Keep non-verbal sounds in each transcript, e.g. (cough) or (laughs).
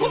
Oui,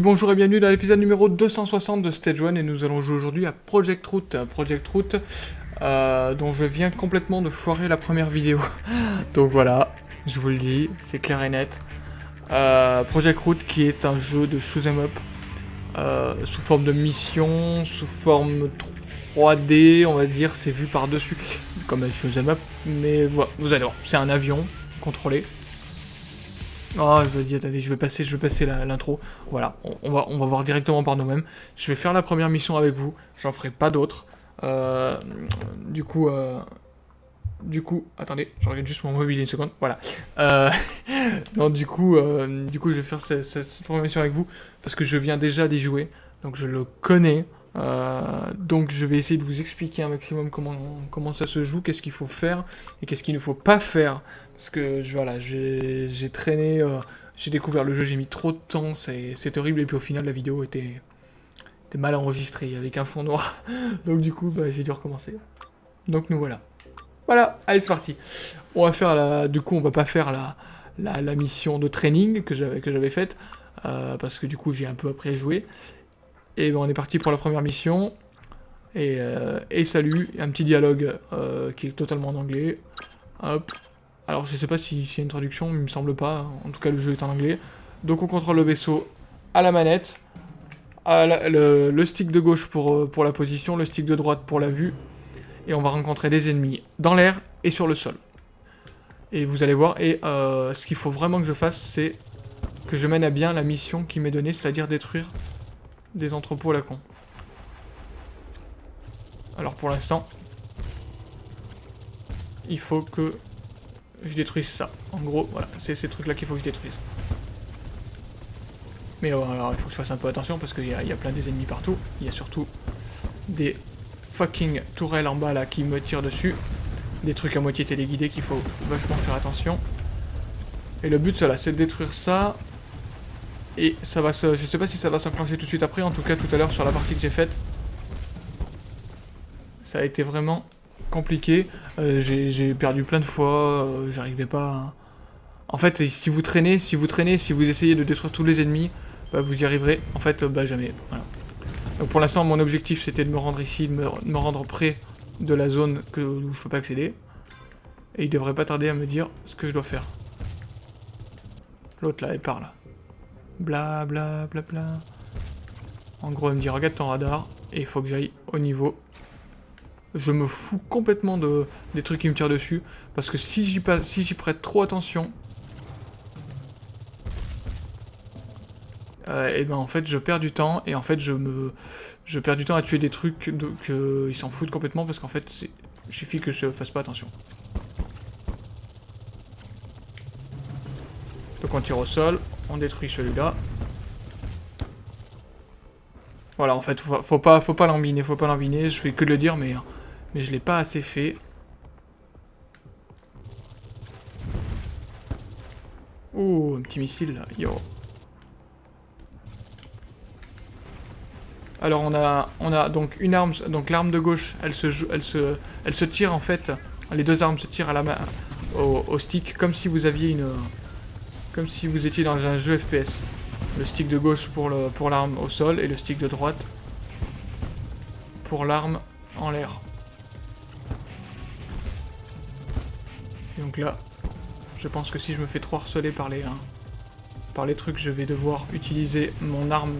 bonjour et bienvenue dans l'épisode numéro 260 de Stage 1 et nous allons jouer aujourd'hui à Project Route. Project Route, euh, dont je viens complètement de foirer la première vidéo. (laughs) Donc voilà, je vous le dis, c'est clair et net. Euh, Project Route qui est un jeu de shoot'em up euh, sous forme de mission, sous forme 3D, on va dire, c'est vu par-dessus (laughs) comme un shoot'em up, mais voilà, vous allez voir, c'est un avion contrôlé. Oh, vas-y, attendez, je vais passer, je vais passer l'intro. Voilà, on, va, on va voir directement par nous-mêmes. Je vais faire la première mission avec vous, j'en ferai pas d'autres. Euh, du coup, euh, du coup, attendez, je regarde juste mon mobile une seconde. Voilà. Euh, (laughs) non, du coup, du coup, je vais faire cette, cette, première mission avec vous parce que je viens déjà d'y jouer, donc je le connais. Donc je vais essayer de vous expliquer un maximum comment, ça se joue, qu'est-ce qu'il faut faire et qu'est-ce qu'il ne faut pas faire parce que voilà, j'ai traîné, euh, j'ai découvert le jeu, j'ai mis trop de temps, c'est horrible, et puis au final la vidéo était, mal enregistrée, avec un fond noir. (laughs) Donc du coup, bah, j'ai dû recommencer. Donc nous voilà. Voilà, allez c'est parti. On va faire la... Du coup, on va pas faire la, la, mission de training que j'avais faite, euh, parce que du coup j'ai un peu après joué. Et ben, on est parti pour la première mission. Et, euh, et salut, un petit dialogue qui est totalement en anglais. Hop, alors je sais pas s'il y a une traduction, il me semble pas. En tout cas le jeu est en anglais. Donc on contrôle le vaisseau à la manette. le, stick de gauche pour, euh, pour la position, le stick de droite pour la vue. Et on va rencontrer des ennemis dans l'air et sur le sol. Et vous allez voir, et euh, ce qu'il faut vraiment que je fasse, c'est que je mène à bien la mission qui m'est donnée, c'est-à-dire détruire des entrepôts la con. Alors pour l'instant, il faut que je détruise ça. En gros, voilà, c'est ces trucs-là qu'il faut que je détruise. Mais alors, il faut que je fasse un peu attention parce qu'il y, y, a plein des ennemis partout. Il y a surtout des fucking tourelles en bas là qui me tirent dessus. Des trucs à moitié téléguidés qu'il faut vachement faire attention. Et le but, c'est de détruire ça. Et ça va se... Je sais pas si ça va s'enclencher tout de suite après. En tout cas, tout à l'heure, sur la partie que j'ai faite, ça a été vraiment compliqué. Euh, j'ai perdu plein de fois, euh, j'arrivais pas... En fait, si vous traînez, si vous traînez, si vous essayez de détruire tous les ennemis, bah, vous y arriverez. En fait, bah jamais. Voilà. Pour l'instant, mon objectif, c'était de me rendre ici, de me, rendre près de la zone que, où je peux pas accéder. Et il devrait pas tarder à me dire ce que je dois faire. L'autre là, elle parle. Bla bla. En gros, elle me dit regarde ton radar et il faut que j'aille au niveau je me fous complètement de, des trucs qui me tirent dessus, parce que si j'y si prête trop attention, euh, et ben en fait je perds du temps, et en fait je me je perds du temps à tuer des trucs qu'ils s'en foutent complètement, parce qu'en fait il suffit que je fasse pas attention. Donc on tire au sol, on détruit celui-là. Voilà, en fait, faut, pas, faut pas l'embiner, faut pas l'embiner, je fais que le dire, mais mais je l'ai pas assez fait. Oh, un petit missile là, yo. Alors on a, on a donc une arme, donc l'arme de gauche, elle se, elle se, elle se tire en fait. Les deux armes se tirent à la main, au, stick, comme si vous aviez une, comme si vous étiez dans un jeu FPS. Le stick de gauche pour l'arme au sol et le stick de droite pour l'arme en l'air. donc là, je pense que si je me fais trop harceler par les, hein, par les trucs, je vais devoir utiliser mon arme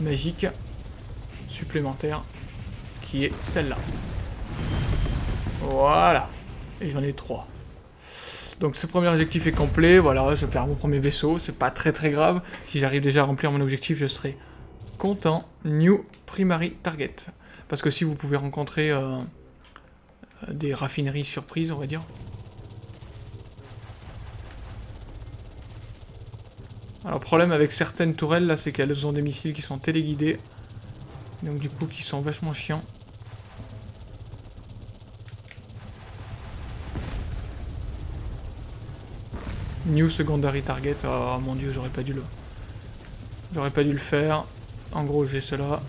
magique supplémentaire, qui est celle-là. Voilà. Et j'en ai trois. Donc ce premier objectif est complet, voilà, je perds mon premier vaisseau, c'est pas très très grave. Si j'arrive déjà à remplir mon objectif, je serai content. New Primary Target. Parce que si vous pouvez rencontrer euh, des raffineries surprises, on va dire, Alors le problème avec certaines tourelles là, c'est qu'elles ont des missiles qui sont téléguidés. Donc du coup qui sont vachement chiants. New secondary target. Oh mon dieu, j'aurais pas dû le. J'aurais pas dû le faire. En gros, j'ai cela.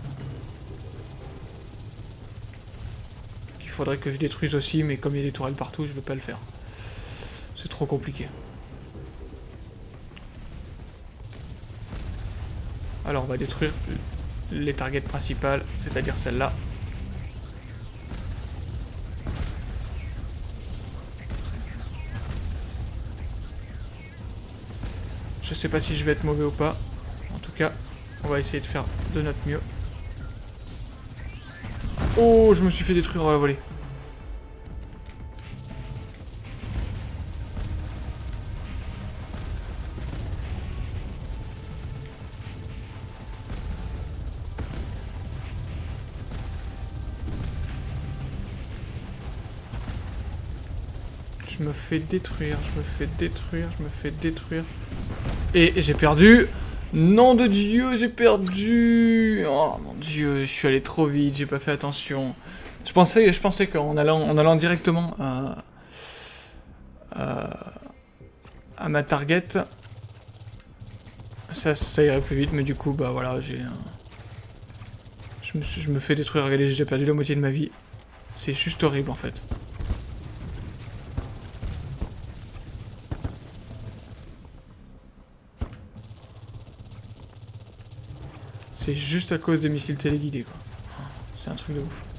faudrait que je détruise aussi, mais comme il y a des tourelles partout, je vais pas le faire. C'est trop compliqué. Alors on va détruire les targets principales, c'est-à-dire celle-là. Je sais pas si je vais être mauvais ou pas. En tout cas, on va essayer de faire de notre mieux. Oh, je me suis fait détruire à la volée. Je me fais détruire, je me fais détruire, je me fais détruire. Et j'ai perdu Nom de Dieu, j'ai perdu Oh mon Dieu, je suis allé trop vite, j'ai pas fait attention. Je pensais, je pensais qu'en allant, en allant directement à, ma target, ça, ça irait plus vite, mais du coup, bah voilà, j'ai... Je me, je me fais détruire, regardez, j'ai déjà perdu la moitié de ma vie. C'est juste horrible en fait. C'est juste à cause des missiles téléguidés, quoi. C'est un truc de ouf.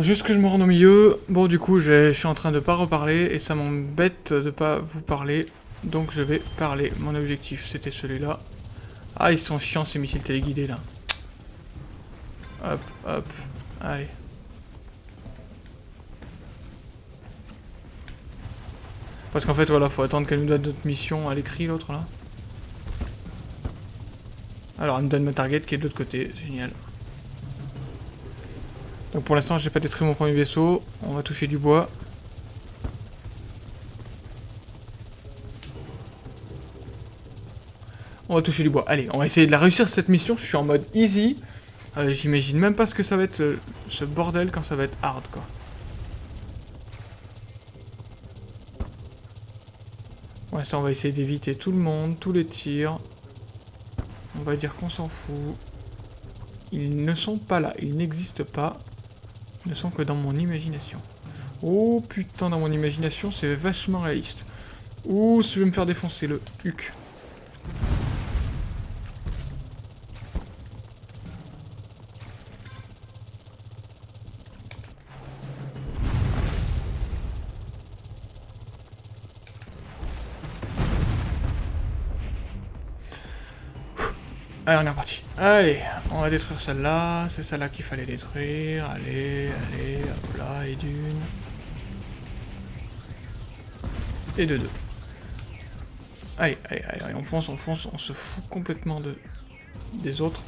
Juste que je me rende au milieu. Bon, du coup, je suis en train de pas reparler et ça m'embête de pas vous parler. Donc je vais parler. Mon objectif, c'était celui-là. Ah, ils sont chiants ces missiles téléguidés là. Hop, hop. Allez. Parce qu'en fait, voilà, faut attendre qu'elle nous donne notre mission à l'écrit, l'autre là. Alors, elle me donne ma target qui est de l'autre côté. Génial. Donc pour l'instant, j'ai pas détruit mon premier vaisseau. On va toucher du bois. On va toucher du bois. Allez, on va essayer de la réussir cette mission. Je suis en mode easy. Euh, j'imagine même pas ce que ça va être euh, ce bordel quand ça va être hard, quoi. Ouais, ça, on va essayer d'éviter tout le monde, tous les tirs. On va dire qu'on s'en fout. Ils ne sont pas là, ils n'existent pas ne sont que dans mon imagination. Oh putain, dans mon imagination, c'est vachement réaliste. Ouh, je vais me faire défoncer le huc. Allez, on est reparti. Allez, on va détruire celle-là. C'est celle-là qu'il fallait détruire. Allez, allez, hop là, et d'une. Et de deux. Allez, allez, allez, on fonce, on fonce, on se fout complètement de des autres.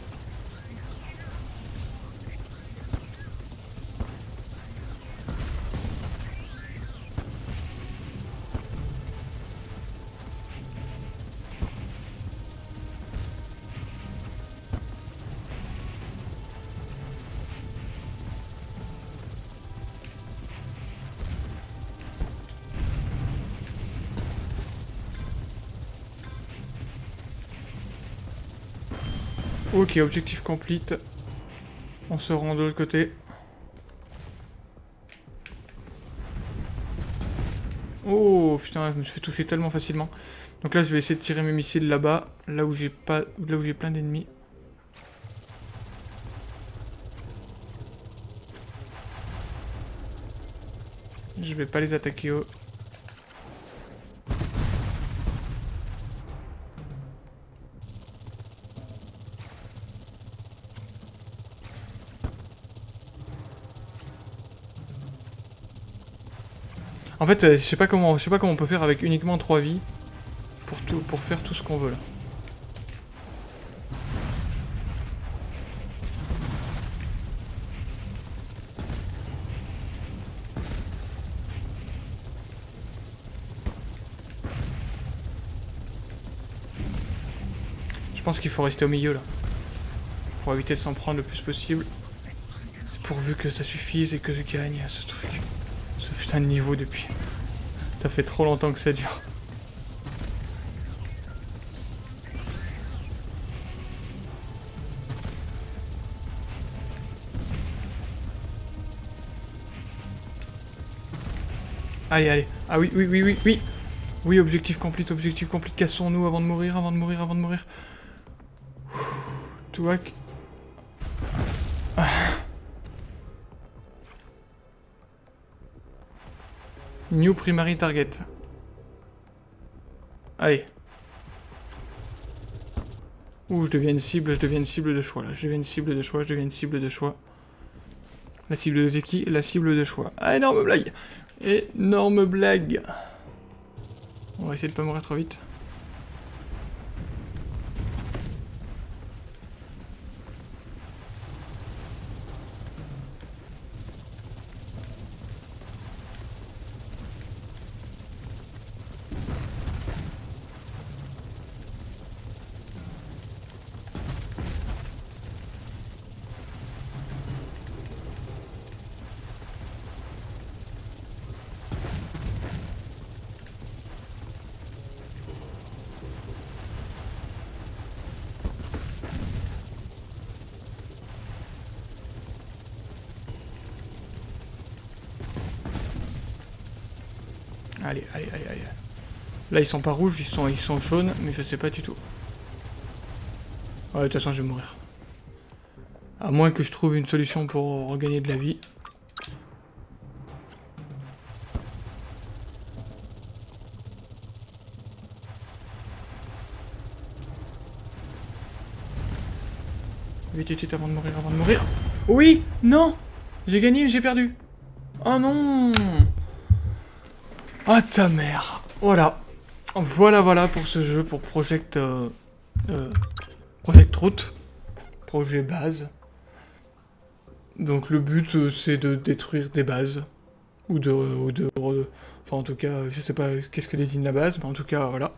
Ok, objectif complete. On se rend de l'autre côté. Oh putain, je me suis fait toucher tellement facilement. Donc là, je vais essayer de tirer mes missiles là-bas, là où j'ai pas, là où j'ai plein d'ennemis. Je vais pas les attaquer eux. En fait, euh, je sais pas comment, je sais pas comment on peut faire avec uniquement 3 vies pour tout, pour faire tout ce qu'on veut là. pense qu'il faut rester au milieu, là. Pour éviter de s'en prendre le plus possible. Pourvu que ça suffise et que je gagne ce truc. Ce putain de niveau depuis... Ça fait trop longtemps que ça dure. Allez, allez. Ah oui, oui, oui, oui, oui. Oui, objectif complet, objectif complet. Cassons-nous avant de mourir, avant de mourir, avant de mourir. Touac. New primary target. Allez. Ouh, je deviens une cible, je deviens une cible de choix là. Je deviens une cible de choix, je deviens une cible de choix. La cible de qui? La cible de choix. Ah, énorme blague Énorme blague On va essayer de pas mourir trop vite. Allez, allez, allez, allez. Là, ils sont pas rouges, ils sont, ils sont jaunes, mais je sais pas du tout. Ouais, de toute façon, je vais mourir. À moins que je trouve une solution pour regagner de la vie. Vite, vite, vite, avant de mourir, avant de mourir. Oui Non J'ai gagné, j'ai perdu. Oh non ah ta mère Voilà. Voilà, voilà pour ce jeu, pour Project... Euh, euh, Project Route. Projet base. Donc le but, euh, c'est de détruire des bases. Ou de, ou de... Enfin, en tout cas, je sais pas qu'est-ce que désigne la base, mais en tout cas, voilà.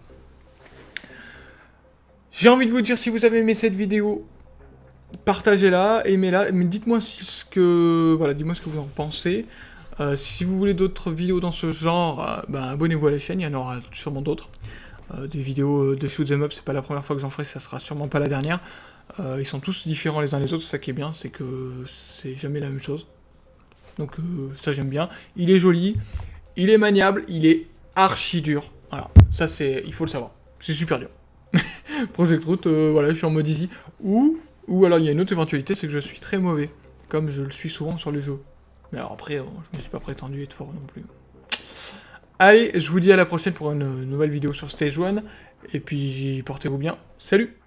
J'ai envie de vous dire, si vous avez aimé cette vidéo, partagez-la, aimez-la, mais dites-moi ce que... Voilà, dites-moi ce que vous en pensez. Euh, si vous voulez d'autres vidéos dans ce genre, euh, bah, abonnez-vous à la chaîne, il y en aura sûrement d'autres. Euh, des vidéos de shoot them up, c'est pas la première fois que j'en ferai, ça sera sûrement pas la dernière. ils sont tous différents les uns les autres, ça qui est bien, c'est que c'est jamais la même chose. Donc ça j'aime bien. Il est joli, il est maniable, il est archi dur. Voilà, ça c'est, il faut le savoir. C'est super dur. (laughs) Project Route, voilà, je suis en mode easy. Ou, ou alors il y a une autre éventualité, c'est que je suis très mauvais, comme je le suis souvent sur les jeux. Mais alors après, euh, je me suis pas prétendu être fort non plus. Allez, je vous dis à la prochaine pour une nouvelle vidéo sur Stage 1. Et puis, portez-vous bien. Salut